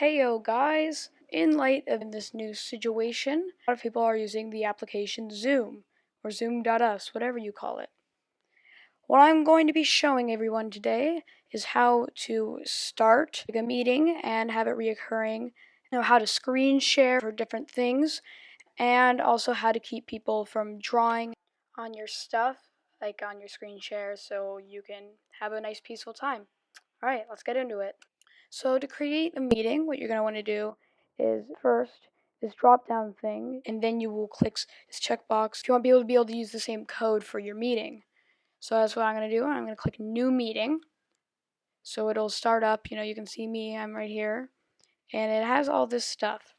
Heyo guys! In light of this new situation, a lot of people are using the application Zoom, or Zoom.us, whatever you call it. What I'm going to be showing everyone today is how to start a meeting and have it reoccurring, you know, how to screen share for different things, and also how to keep people from drawing on your stuff, like on your screen share, so you can have a nice peaceful time. Alright, let's get into it. So to create a meeting, what you're going to want to do is first this drop down thing, and then you will click this checkbox if you want to be able to be able to use the same code for your meeting. So that's what I'm going to do. I'm going to click new meeting. So it'll start up, you know, you can see me, I'm right here. And it has all this stuff.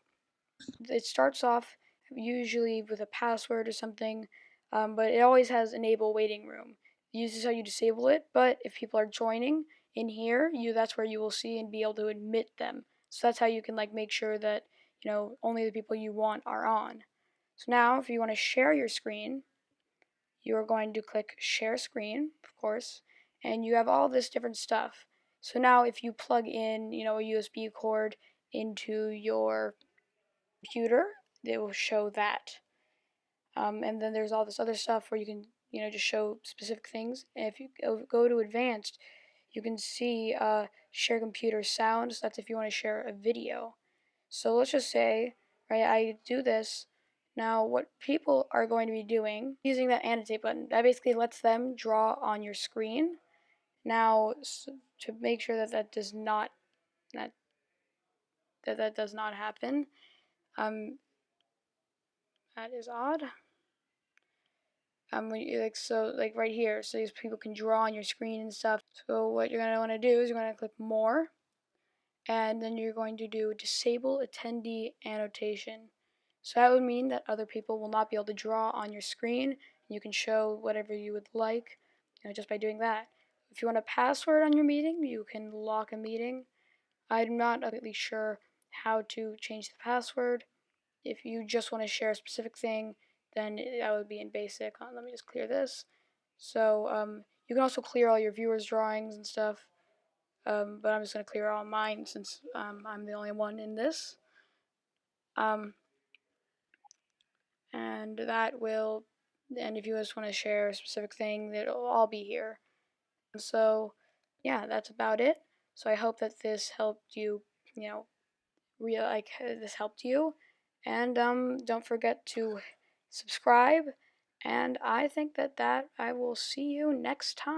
It starts off usually with a password or something, um, but it always has enable waiting room. This is how you disable it, but if people are joining, in here, you that's where you will see and be able to admit them. So that's how you can like make sure that you know only the people you want are on. So now if you want to share your screen, you are going to click share screen, of course, and you have all this different stuff. So now if you plug in, you know, a USB cord into your computer, it will show that. Um, and then there's all this other stuff where you can, you know, just show specific things. And if you go to advanced, you can see uh, share computer sounds. That's if you want to share a video. So let's just say, right, I do this. Now, what people are going to be doing, using that annotate button, that basically lets them draw on your screen. Now, to make sure that that does not, that, that, that does not happen, um, that is odd um, like so like right here so these people can draw on your screen and stuff. So what you're going to want to do is you're going to click more and then you're going to do disable attendee annotation. So that would mean that other people will not be able to draw on your screen you can show whatever you would like you know, just by doing that. If you want a password on your meeting you can lock a meeting. I'm not really sure how to change the password. If you just want to share a specific thing then that would be in basic. Uh, let me just clear this. So um, you can also clear all your viewers' drawings and stuff, um, but I'm just going to clear all mine since um, I'm the only one in this. Um, and that will, and if you just want to share a specific thing, it'll all be here. And so, yeah, that's about it. So I hope that this helped you, you know, real like this helped you. And um, don't forget to subscribe, and I think that that I will see you next time.